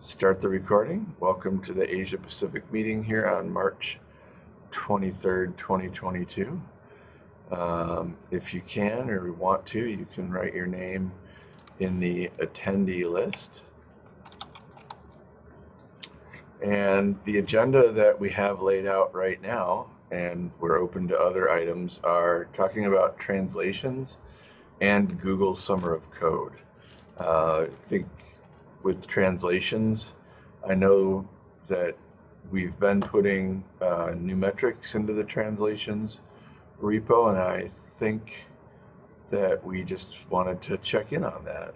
Start the recording. Welcome to the Asia Pacific meeting here on March 23rd, 2022. Um, if you can or want to, you can write your name in the attendee list. And the agenda that we have laid out right now, and we're open to other items, are talking about translations and Google Summer of Code. Uh, I think with translations. I know that we've been putting uh, new metrics into the translations repo, and I think that we just wanted to check in on that.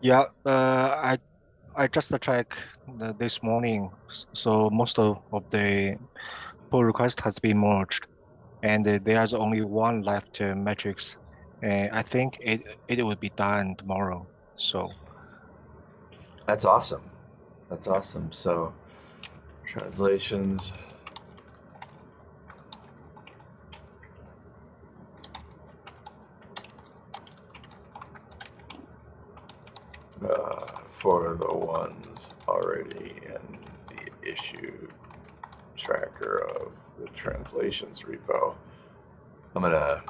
Yeah, uh, I I just checked this morning, so most of, of the pull request has been merged, and there's only one left uh, metrics. Uh, I think it it will be done tomorrow. So that's awesome. That's awesome. So translations. Uh, for the ones already in the issue tracker of the translations repo. I'm gonna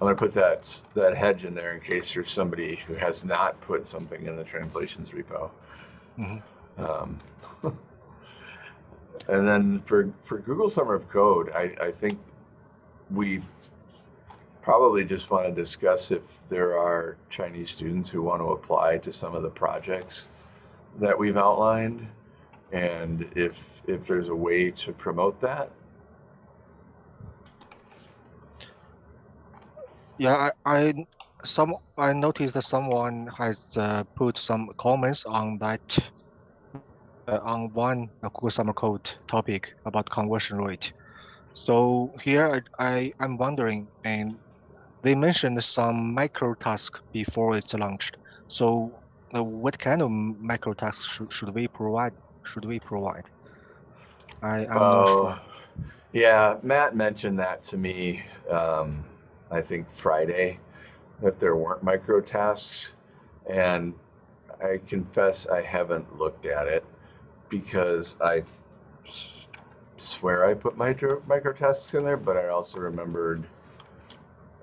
I'm going to put that that hedge in there in case there's somebody who has not put something in the translations repo. Mm -hmm. um, and then for for Google Summer of Code, I, I think we probably just want to discuss if there are Chinese students who want to apply to some of the projects that we've outlined, and if if there's a way to promote that. Yeah, I, I some I noticed that someone has uh, put some comments on that uh, on one Google Summer Code topic about conversion rate. So here I, I am wondering, and they mentioned some micro task before it's launched. So uh, what kind of micro tasks should, should we provide? Should we provide? I, I'm not sure. Yeah, Matt mentioned that to me. Um, I think Friday, that there weren't micro tasks. And I confess I haven't looked at it because I swear I put micro, micro tasks in there, but I also remembered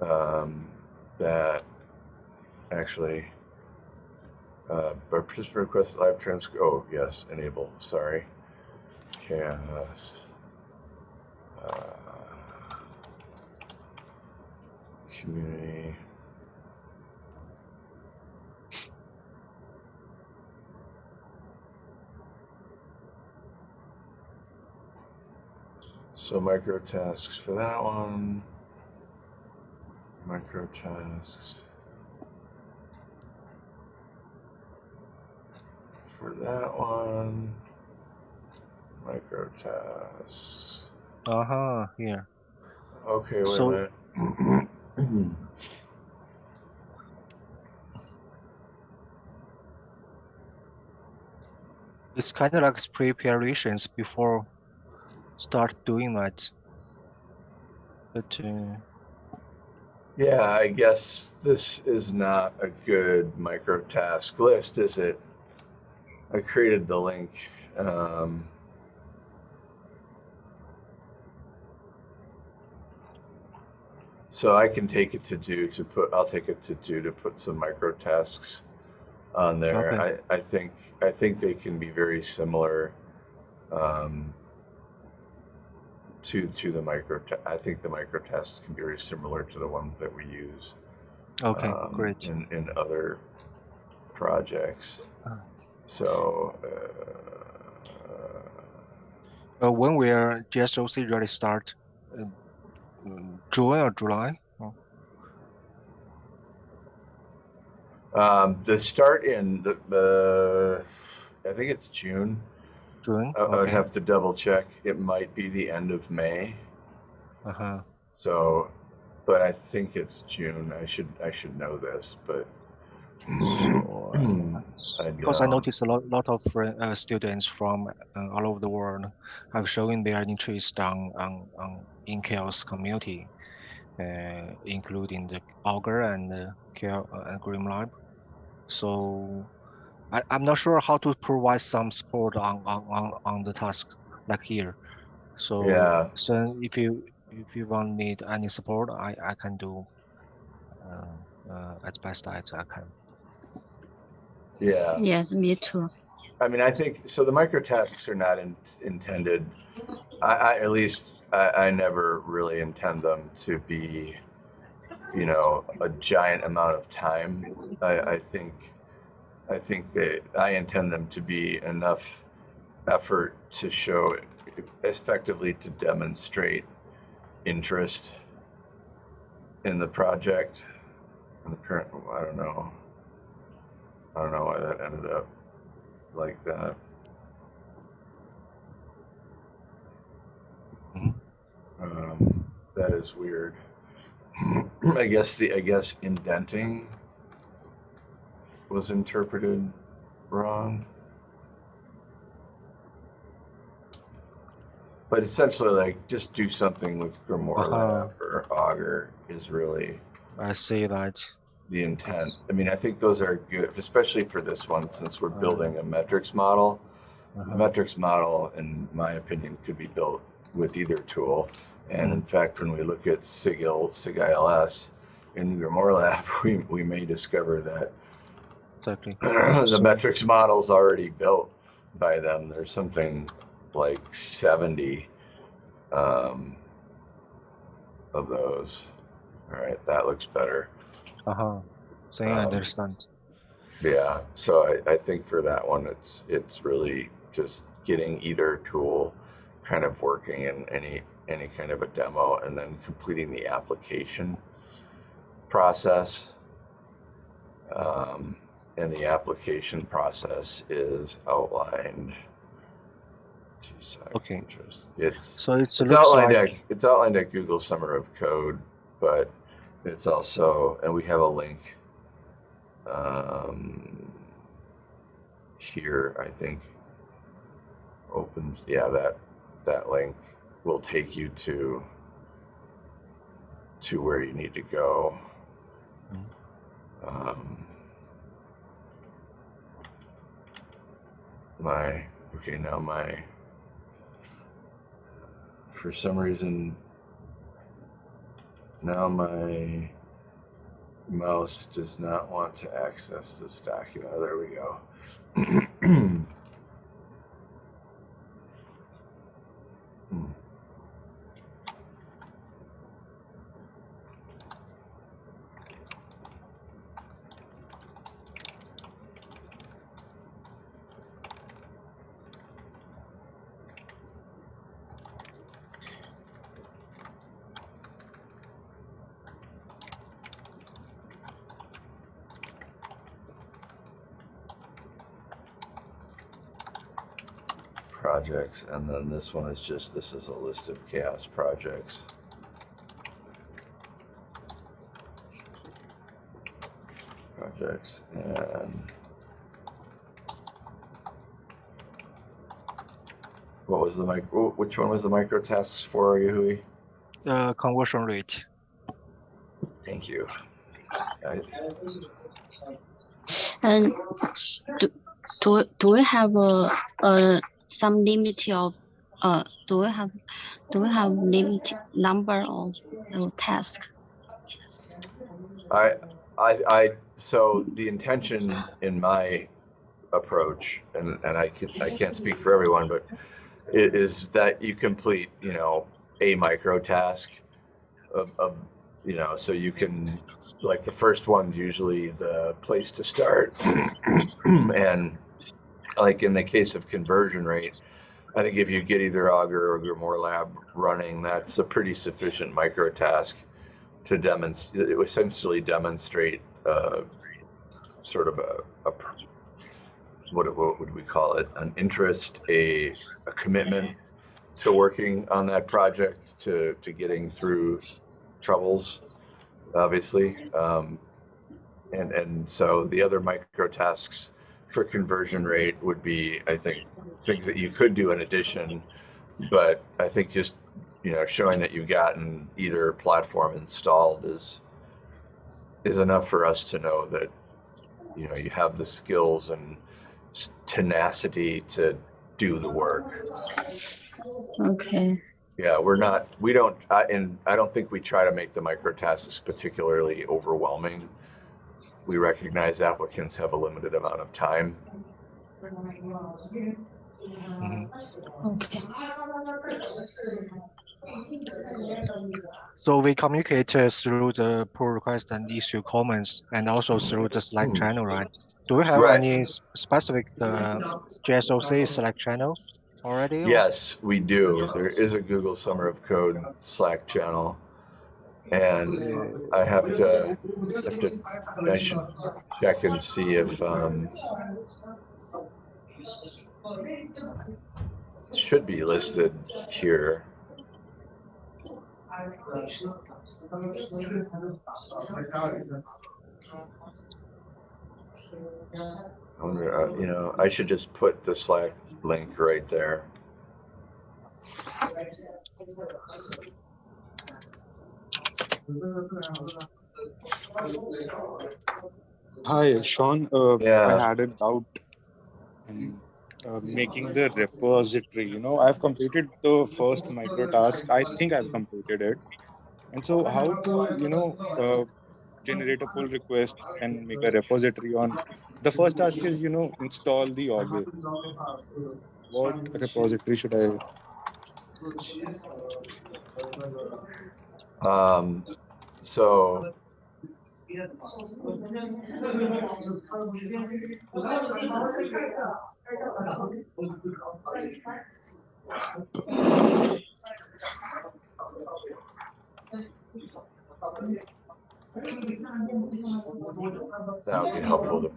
um, that actually uh, participant request live transcript. Oh, yes, enable. Sorry. CHAOSS. Uh, community. So micro tasks for that one. Micro tasks. For that one. Micro tasks. Uh-huh, yeah. Okay, wait so, a minute. it's kind of like preparations before start doing that. But uh, yeah, I guess this is not a good micro task list, is it? I created the link. Um, So I can take it to do to put, I'll take it to do to put some micro tasks on there. Okay. I, I think, I think they can be very similar um, to, to the micro, I think the micro tasks can be very similar to the ones that we use. Okay, um, great. In, in other projects. Oh. So, uh, uh, when will GSOC really start? Uh, June or July? Oh. Um, the start in the, the I think it's June. June. I, okay. I would have to double check. It might be the end of May. Uh huh. So, but I think it's June. I should I should know this, but. I because I noticed a lot, lot of uh, students from uh, all over the world have shown their interest on, on, on in CHAOSS community, uh, including the Augur and uh, CHAOSS, uh, Grimlab. So I, I'm not sure how to provide some support on, on, on, on the task like here. So Yeah. so if you if you want need any support, I, I can do uh, uh, as best as I can. Yeah. Yes, me too. I mean, I think so. The micro tasks are not in, intended. I, I at least I, I never really intend them to be, you know, a giant amount of time. I, I think, I think that I intend them to be enough effort to show effectively to demonstrate interest in the project. And the current, I don't know. I don't know why that ended up like that. Um, that is weird. I guess the I guess indenting was interpreted wrong. But essentially, like, just do something with Grimoire Uh-huh. Or Augur is really I see that. the intent. I mean, I think those are good, especially for this one, since we're Uh-huh. building a metrics model. The Uh-huh. metrics model, in my opinion, could be built with either tool. And in fact, when we look at SIGIL, SIGILS in Grimoire Lab, we, we may discover that Exactly. the metrics model's already built by them. There's something like 70 um, of those. All right, that looks better. Uh-huh. So I Um, understand. Yeah, so I, I think for that one, it's it's really just getting either tool kind of working in any any kind of a demo and then completing the application process. Um, and the application process is outlined. Geez, Okay. It's So it it's outlined like at it's outlined at Google Summer of Code, but it's also and we have a link um, here. I think opens yeah that that link will take you to to where you need to go. Um, my okay now my for some reason now my mouse does not want to access this document. Oh, there we go. Hmm. Projects and then this one is just this is a list of CHAOSS projects projects and what was the mic wh- which one was the micro tasks for Yahui? uh, conversion rate. thank you I, And do, do, do we have a, a some limit of uh do we have do we have limit number of uh, tasks? I, I, I, so the intention in my approach, and, and I can, I can't speak for everyone, but it is that you complete, you know, a micro task of, of, you know, so you can, like the first one's usually the place to start. and like in the case of conversion rate, I think if you get either Augur or Grimoire Lab running, that's a pretty sufficient micro task to demonstrate, essentially demonstrate uh, sort of a, a what, what would we call it? An interest, a, a commitment to working on that project, to, to getting through troubles, obviously. Um, and, and so the other micro tasks for conversion rate would be, I think, things that you could do in addition, but I think just you know, showing that you've gotten either platform installed is is enough for us to know that you know you have the skills and tenacity to do the work. Okay. Yeah, we're not, we don't, I, and I don't think we try to make the micro tasks particularly overwhelming. We recognize applicants have a limited amount of time. Okay. So we communicate uh, through the pull request and issue comments and also through the Slack Hmm. channel, right? Do we have Right. any specific uh, GSOC Slack channel already? Yes, we do. There is a Google Summer of Code Slack channel. And I have to, have to, I should check and see if, um, it should be listed here. I wonder, uh, you know, I should just put the Slack link right there. Hi, Sean. Uh, Yeah. I had a doubt in uh, making the repository. You know, I've completed the first micro task. I think I've completed it. And so, how to, you know, uh, generate a pull request and make a repository on the first task is, you know, install the Augur. What repository should I? Um, so that would be helpful to,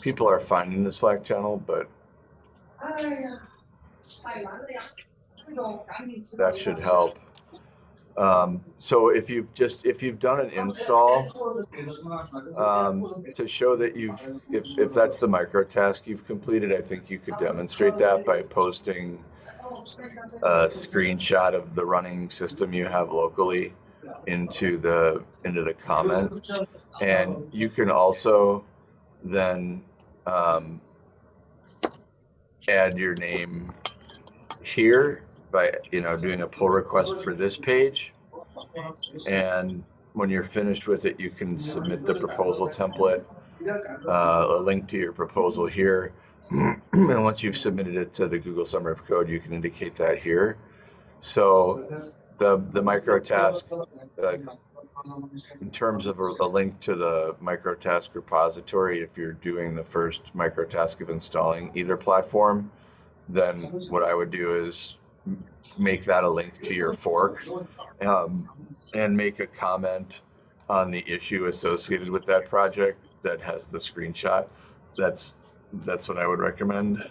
people are finding the Slack channel, but that should help. Um, so if you've just, if you've done an install, um, to show that you've, if, if that's the micro task you've completed, I think you could demonstrate that by posting a screenshot of the running system you have locally into the, into the comment. And you can also then, um, add your name here by, you know, doing a pull request for this page. And when you're finished with it, you can submit the proposal template, uh, a link to your proposal here. And once you've submitted it to the Google Summer of Code, you can indicate that here. So the, the micro task, uh, in terms of a, a link to the micro task repository, if you're doing the first micro task of installing either platform, then what I would do is make that a link to your fork um, and make a comment on the issue associated with that project that has the screenshot. That's that's what I would recommend.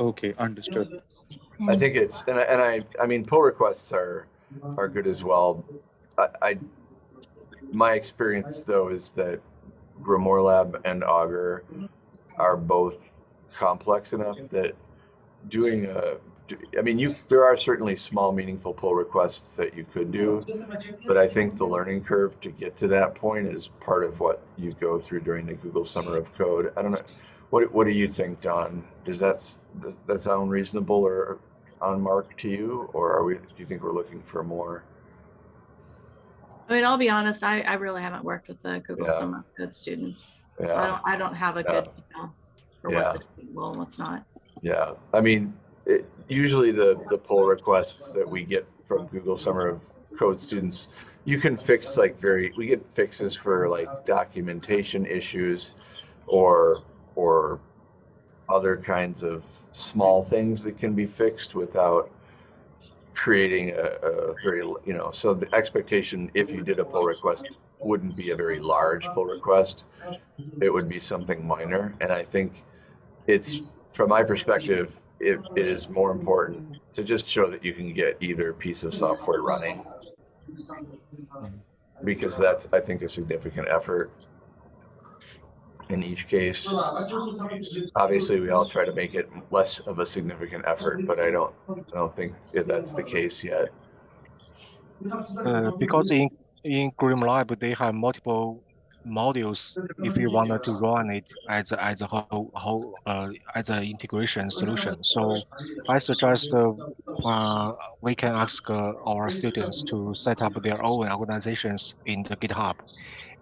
Okay, understood. I think it's and I, and I I mean pull requests are are good as well. I, I my experience though is that Grimoire Lab and Augur are both complex enough that doing a I mean you there are certainly small meaningful pull requests that you could do, but I think the learning curve to get to that point is part of what you go through during the Google Summer of Code. I don't know what what do you think, Dawn? Does that does that sound reasonable or on mark to you, or are we? Do you think we're looking for more? I mean, I'll be honest, I, I really haven't worked with the Google Yeah. Summer of Code students. So I don't, I don't have a Yeah. good feel for what's acceptable and what's not. Yeah, I mean, it, usually the the pull requests that we get from Google Summer of Code students, you can fix like very. We get fixes for like documentation issues, or or other kinds of small things that can be fixed without creating a, a very you know. So the expectation, if you did a pull request, wouldn't be a very large pull request. It would be something minor, and I think it's from my perspective, it, it is more important to just show that you can get either piece of software running. Because that's, I think, a significant effort in each case. Obviously, we all try to make it less of a significant effort, but I don't, I don't think that's the case yet. Uh, because in in GrimLab, they have multiple modules if you wanted to run it as as a whole, whole uh, as an integration solution. So I suggest uh, uh, we can ask uh, our students to set up their own organizations in the GitHub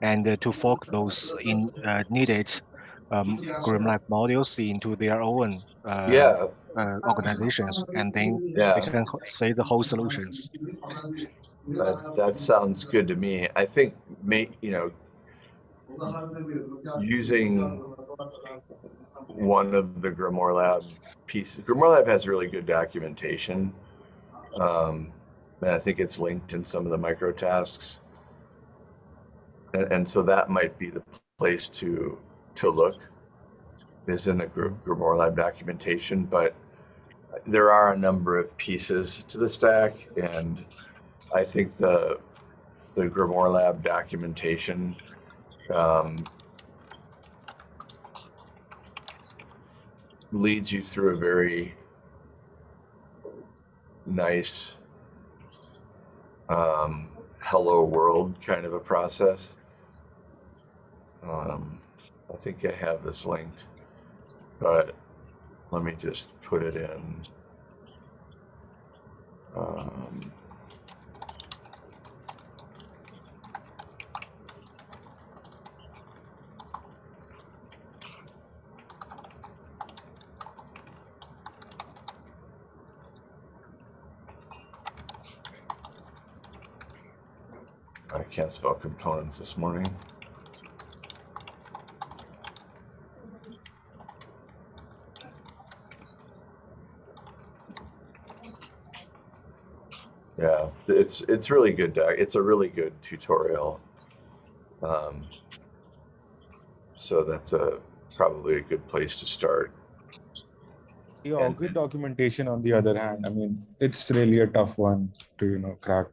and uh, to fork those in uh, needed um, GrimLab modules into their own uh, Yeah, uh, organizations, and then Yeah. they can say the whole solutions. that, that sounds good to me. I think, may, you know, using one of the Grimoire Lab pieces. Grimoire Lab has really good documentation. Um, and I think it's linked in some of the micro tasks. And, and so that might be the place to to look is in the Gr- Grimoire Lab documentation, but there are a number of pieces to the stack and I think the the Grimoire Lab documentation um, leads you through a very nice um, hello world kind of a process. Um, I think I have this linked, but let me just put it in. Um, I can't spell components this morning. Yeah, it's it's really good. doc- It's a really good tutorial. Um, so that's a probably a good place to start. Yeah, And- good documentation on the other hand, I mean, it's really a tough one to, you know, crack.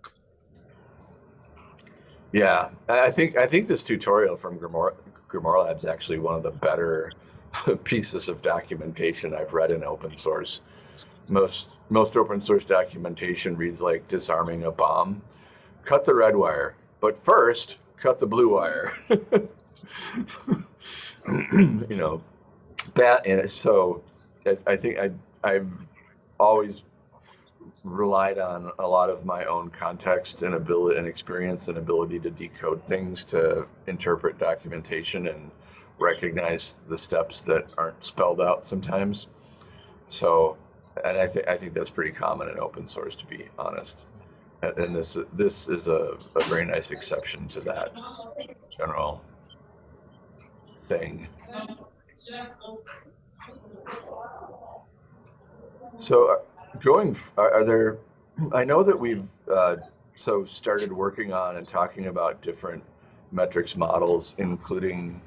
Yeah, I think I think this tutorial from Grimoire, Grimoire Lab is actually one of the better pieces of documentation I've read in open source. Most most open source documentation reads like disarming a bomb. Cut the red wire, but first cut the blue wire. you know, that and so I, I think I I've always relied on a lot of my own context and ability and experience and ability to decode things to interpret documentation and recognize the steps that aren't spelled out sometimes. So, and I think I think that's pretty common in open source, to be honest. And, this this is a, a very nice exception to that general thing. So, uh, going, are, are there? I know that we've uh, so started working on and talking about different metrics models, including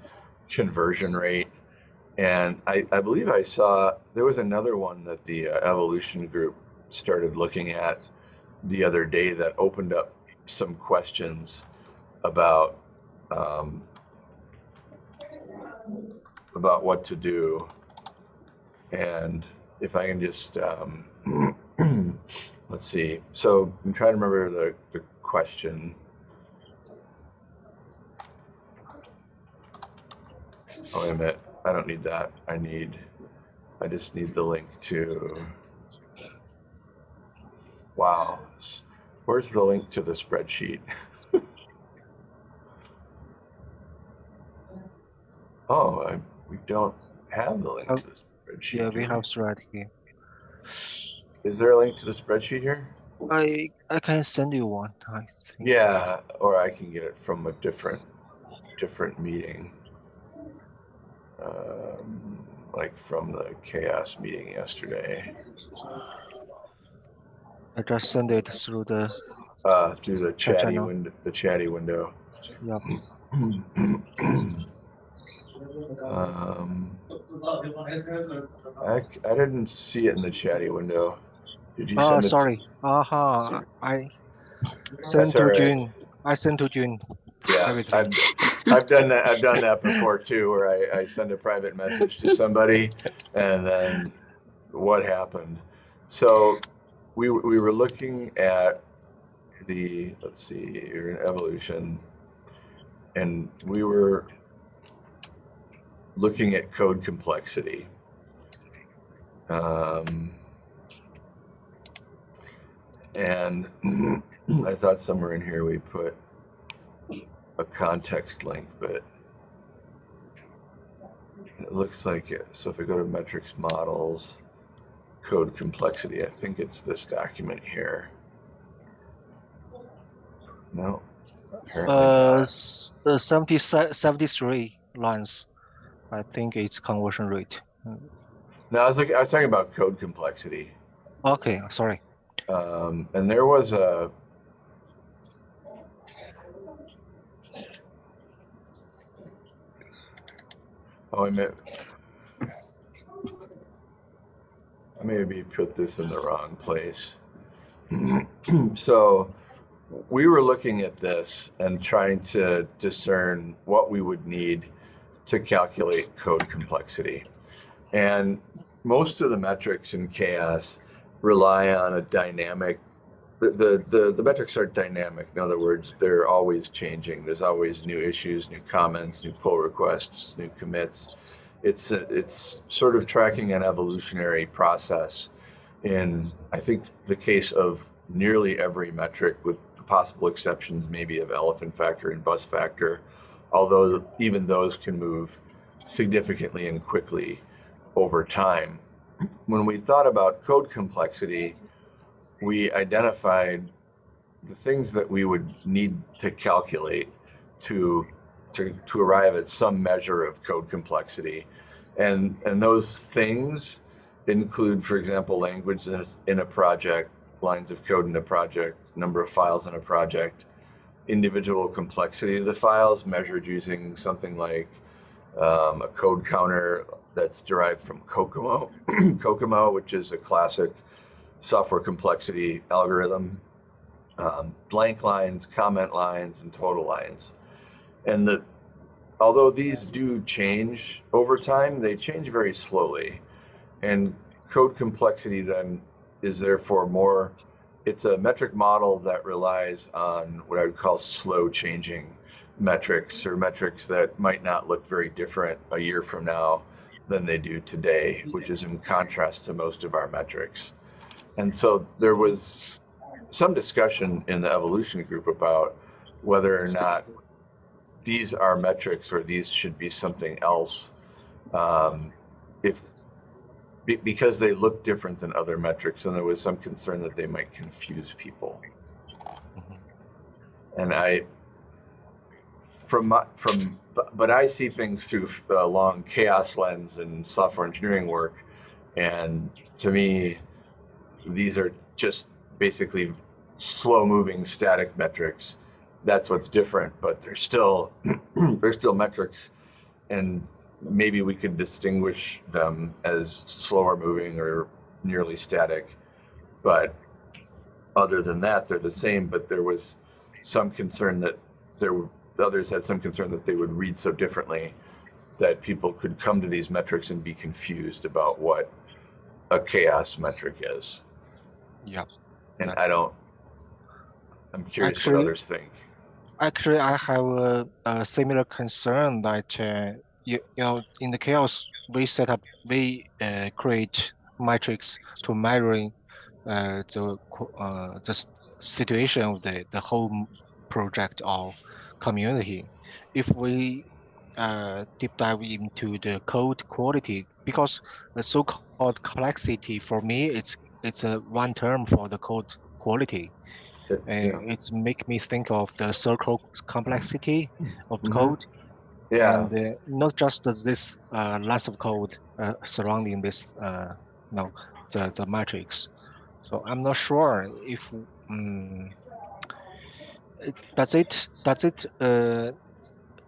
conversion rate. And I, I believe I saw there was another one that the uh, evolution group started looking at the other day that opened up some questions about um, about what to do. And if I can just um, let's see. So I'm trying to remember the, the question. Oh, wait a minute. I don't need that. I need, I just need the link to, wow. Where's the link to the spreadsheet? oh, I, we don't have the link Oh, to the oh, spreadsheet. Yeah, we have thread here. Is there a link to the spreadsheet here? I I can send you one. I think. Yeah, or I can get it from a different, different meeting. Um, like from the CHAOSS meeting yesterday, I just send it through the. uh, through the chatty window, the chatty window. Yep. um, I, I didn't see it in the chatty window. Did you Oh, it? sorry. Aha. Sorry. I sent to alright. June. I sent to June. Yeah. I've, done that. I've done that before too, where I, I send a private message to somebody, and then what happened? So we we were looking at the, let's see, you're in evolution. And we were looking at code complexity. Um, and I thought somewhere in here we put a context link, but it looks like it. So if we go to metrics models, code complexity, I think it's this document here. No. apparently Uh, not. uh, 70, 73 lines. I think it's conversion rate. No, I was looking, I was talking about code complexity. Okay, sorry. Um, and there was a oh, I meant I maybe put this in the wrong place. so we were looking at this and trying to discern what we would need to calculate code complexity. And most of the metrics in CHAOSS rely on a dynamic the, the, the, the metrics are dynamic. In other words, they're always changing. There's always new issues, new comments, new pull requests, new commits. It's a, it's sort of tracking an evolutionary process. In I think the case of nearly every metric, with the possible exceptions maybe of elephant factor and bus factor, although even those can move significantly and quickly over time. When we thought about code complexity, we identified the things that we would need to calculate to to, to arrive at some measure of code complexity. And, and those things include, for example, language in a, project, lines of code in a project, number of files in a project, individual complexity of the files measured using something like um, a code counter that's derived from COCOMO, COCOMO, which is a classic software complexity algorithm, um, blank lines, comment lines, and total lines. And the, although these do change over time, they change very slowly. And code complexity then is therefore more, it's a metric model that relies on what I would call slow changing metrics or metrics that might not look very different a year from now than they do today, which is in contrast to most of our metrics. And so there was some discussion in the evolution group about whether or not these are metrics or these should be something else. Um, if because they look different than other metrics, and there was some concern that they might confuse people. And I, from my, from, but, but I see things through a long CHAOSS lens and software engineering work, and to me, these are just basically slow moving static metrics. That's what's different but they're still they're still metrics. And maybe we could distinguish them as slower moving or nearly static but other than that they're the same but there was some concern that there were others had some concern that they would read so differently that people could come to these metrics and be confused about what a CHAOSS metric is Yeah. and I don't. I'm curious Actually- what others think. Actually, I have a, a similar concern that uh, you, you know in the CHAOSS we set up we uh, create metrics to measuring uh, the uh, the situation of the the whole project or community. If we uh, deep dive into the code quality, because the so-called complexity for me it's it's a one term for the code quality It- and yeah. it's make me think of the circle complexity of Mhm. code yeah, and uh, not just this uh, lines of code uh, surrounding this uh, no the, the matrix so i'm not sure if um, it- does it does it uh,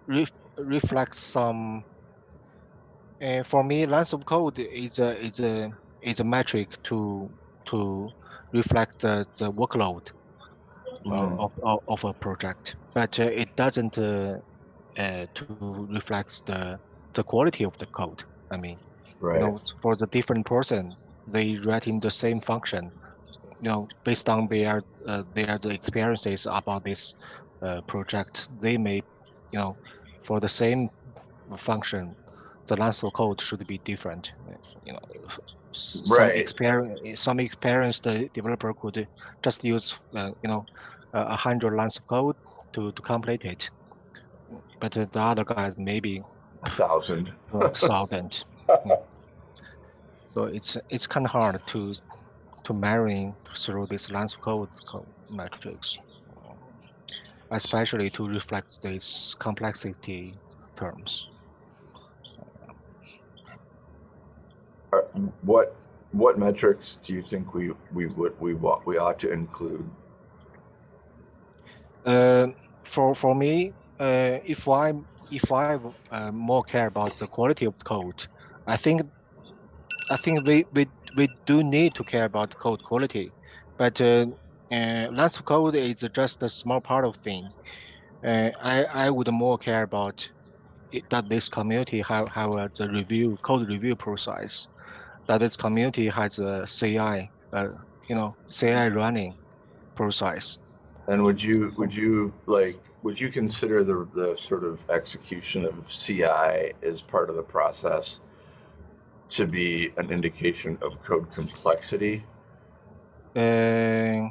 ref, reflect some uh, for me lines of code is a is a is a metric to to reflect the, the workload Mhm. of, of, of a project, but uh, it doesn't uh, uh, to reflect the the quality of the code. I mean, right. you know, for the different person, they writing the same function. you know, based on their uh, their the experiences about this uh, project, they may, you know, for the same function, the length of code should be different. You know, some Right. experience, some experienced uh, developer could just use, uh, you know, a hundred lines of code to to complete it, but the other guys maybe A thousand. thousand. So it's it's kind of hard to to marrying through this lines of code co- matrix, especially to reflect these complexity terms. What, what metrics do you think we, we would, we want, we ought to include? Uh, for for me, uh, if I if I uh, more care about the quality of code, I think I think we we, we do need to care about code quality, but uh, uh, lines of code is just a small part of things. Uh, I I would more care about it, that this community have have a, the review code review process, that this community has a CI, uh, you know, CI running process. And would you, would you like, would you consider the, the sort of execution of CI as part of the process to be an indication of code complexity? Uh,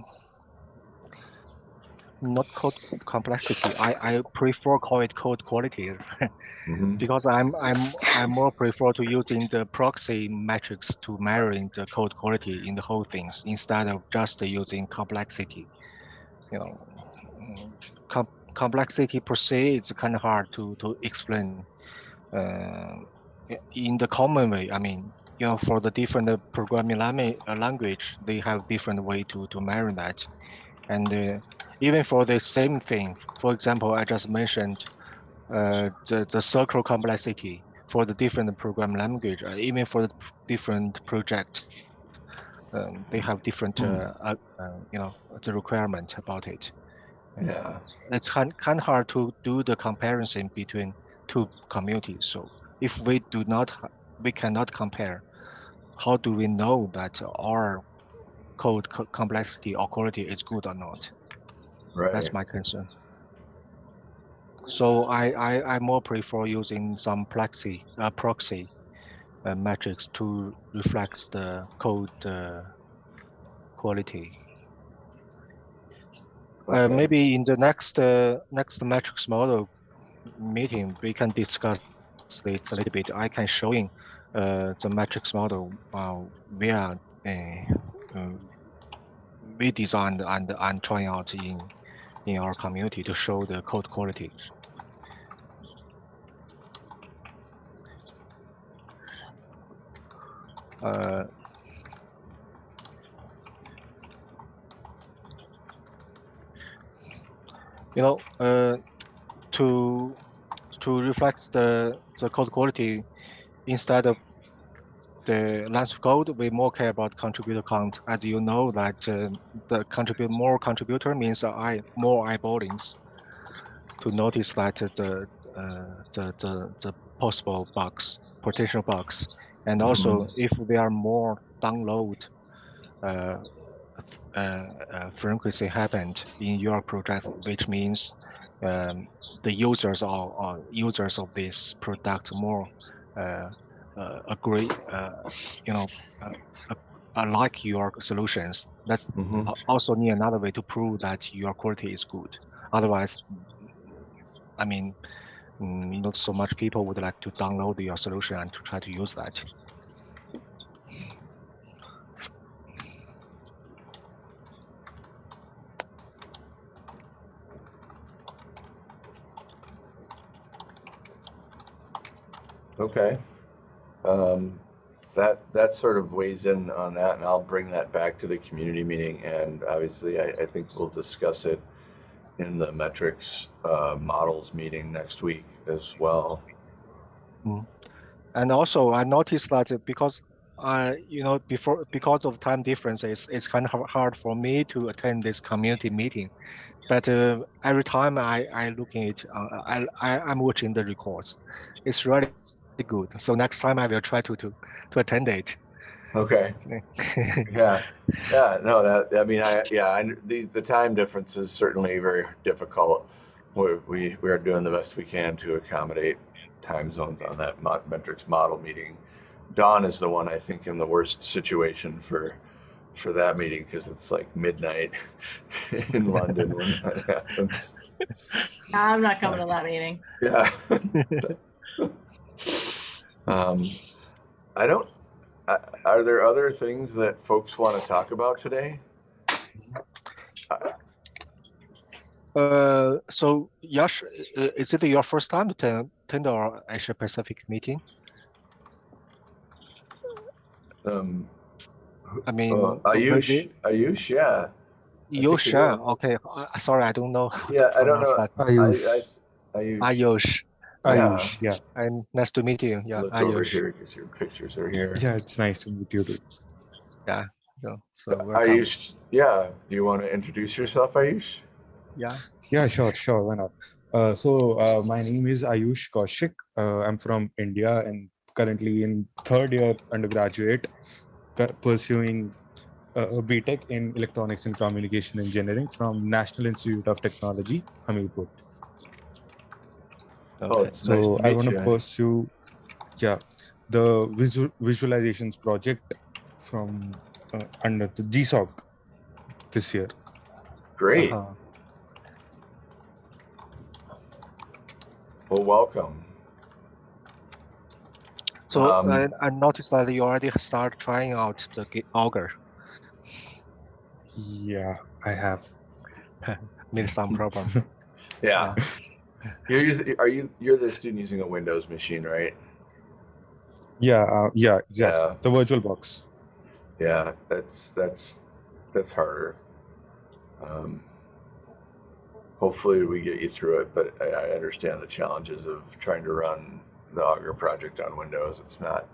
not code complexity. I, I prefer call it code quality Mhm. because I'm I'm I'm more prefer to using the proxy metrics to measuring the code quality in the whole things instead of just using complexity. You know, mm, com complexity per se is kind of hard to to explain. Uh, in the common way, I mean, you know, for the different programming language, uh, language, they have different way to to measure that, and uh, even for the same thing, for example, I just mentioned uh, the the circle complexity for the different program language, uh, even for the different project, um, they have different, uh, you know, the requirement about it. Yeah. It's kind kind of hard to do the comparison between two communities. So if we do not, we cannot compare. How do we know that our code co- complexity or quality is good or not? Right. That's my concern. So I, I, I more prefer using some proxy, uh, proxy uh, metrics to reflect the code uh, quality. Uh, maybe in the next uh, next metrics model meeting, we can discuss this a little bit. I can showing uh, the metrics model uh, via uh, uh, we designed and and trying out in in our community to show the code quality. Uh, you know, uh, to to reflect the the code quality instead of the length of code, we more care about contributor count. As you know, that uh, the contribute more contributor means I more eyeballings to notice that the uh, the, the the possible bugs, potential bugs, and also if there are more download uh, uh, uh, frequency happened in your project, which means um, the users or, or users of this product more uh, agree, uh, you know, uh, uh, uh, like your solutions. That's Mhm. also need another way to prove that your quality is good. Otherwise, I mean, mm, not so much people would like to download your solution and to try to use that. Okay. Um, that, that sort of weighs in on that and I'll bring that back to the community meeting. And obviously I, I think we'll discuss it in the metrics, uh, models meeting next week as well. And also, I noticed that uh, because I, you know, before because of time differences, it's kind of hard for me to attend this community meeting. But uh, every time I I at, uh, I, I I'm watching the records, it's really good. So next time I will try to to to attend it. Okay. Yeah. Yeah. No, that, I mean, I, yeah, I, the, the time difference is certainly very difficult. We, we, we are doing the best we can to accommodate time zones on that mo- metrics model meeting. Dawn is the one I think in the worst situation for, for that meeting because it's like midnight in London when that happens. I'm not coming to that meeting. Yeah. um, I don't. Uh, are there other things that folks want to talk about today? Uh, so Yash, uh, is it your first time to attend our Asia Pacific meeting? Um, I mean, uh, Ayush, Ayush, yeah, Yosh, you yeah, okay. Uh, sorry, I don't know. yeah. I don't know. that. Ayush. I, I, Ayush, Ayush, Ayush, yeah. and nice to meet you. Yeah, look over here because your pictures are here. Yeah, it's nice to meet you too. Yeah. So, so welcome. Ayush, yeah. Do you want to introduce yourself, Ayush? Yeah. Yeah, sure, sure, why not? Uh, so uh, my name is Ayush Kaushik. Uh, I'm from India and currently in third year undergraduate, pursuing uh, a BTech in Electronics and Communication Engineering from National Institute of Technology, Hamirpur. Oh, Okay. it's nice So I want to pursue, yeah, the visual visualizations project from uh, under the GSOC this year. Great. Uh-huh. Well, welcome. So Um, I, I noticed that you already start trying out the Git Augur. Yeah, I have. Need some problem. Yeah. You're using, are you, you're the student using a Windows machine, right? Yeah, uh, yeah, exactly. Yeah. The virtual box. Yeah, that's, that's, that's harder. Um, hopefully we get you through it, but I, I understand the challenges of trying to run the Augur project on Windows. It's not,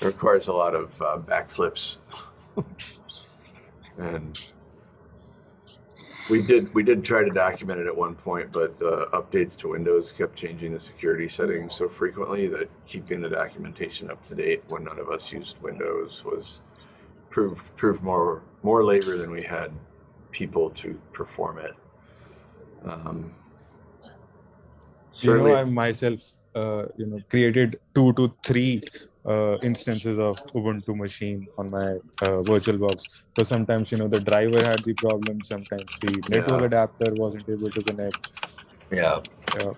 it requires a lot of uh, backflips. and we did, we did try to document it at one point, but the updates to Windows kept changing the security settings so frequently that keeping the documentation up to date when none of us used Windows was proved proved more more labor than we had people to perform it. Um, You know, I myself, uh, you know, created two to three uh, instances of Ubuntu machine on my uh, virtual box. So sometimes, you know, the driver had the problem. Sometimes the network Yeah. adapter wasn't able to connect. yeah. Yeah.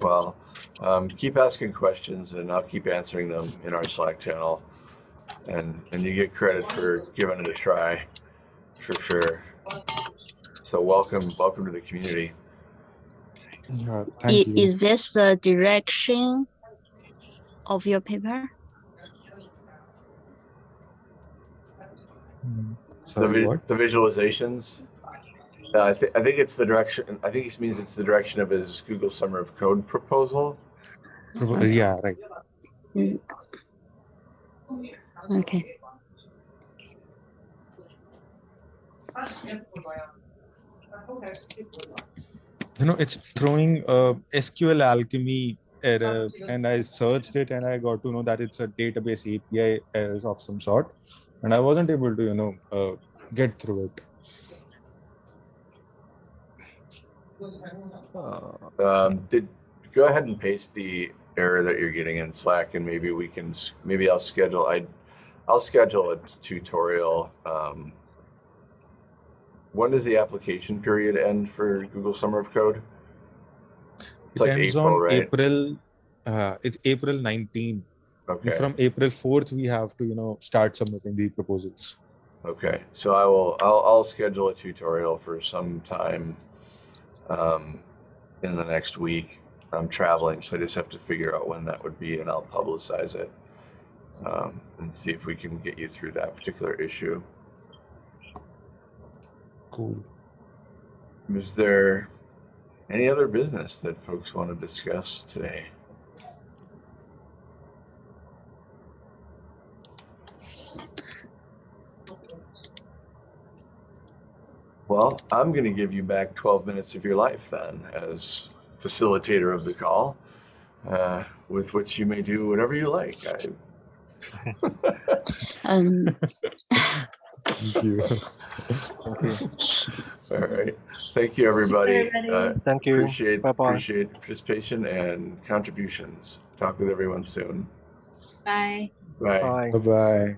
Well, um, keep asking questions, and I'll keep answering them in our Slack channel. And and you get credit for giving it a try, for sure. So welcome, welcome to the community. Yeah, I- thank you. Is this the direction of your paper? Mm, The, vi- what? the visualizations. Uh, I, th- I think it's the direction. I think it means it's the direction of his Google Summer of Code proposal. Propo- Yeah, right. Mm. Okay. You know, it's throwing uh, SQLAlchemy error, and I searched it and I got to know that it's a database API errors of some sort, and I wasn't able to, you know, uh, get through it. Uh, Um, did go ahead and paste the error that you're getting in Slack, and maybe we can. Maybe I'll schedule. I, I'll schedule a tutorial. Um, when does the application period end for Google Summer of Code? It's it like ends April, on right? April. Uh, it's April 19. And Okay. From April 4th, we have to, you know, start submitting the proposals. Okay, so I will, I'll, I'll schedule a tutorial for some time um, in the next week. I'm traveling, so I just have to figure out when that would be and I'll publicize it. Um, and see if we can get you through that particular issue. Cool. Is there any other business that folks want to discuss today? Well, I'm going to give you back 12 minutes of your life then as facilitator of the call, uh, with which you may do whatever you like. I, Um, Thank you. Thank you. All right. Thank you, everybody. everybody. Uh, Thank you. appreciate Bye-bye. appreciate participation and contributions. Talk with everyone soon. Bye. Bye. Bye. Bye bye.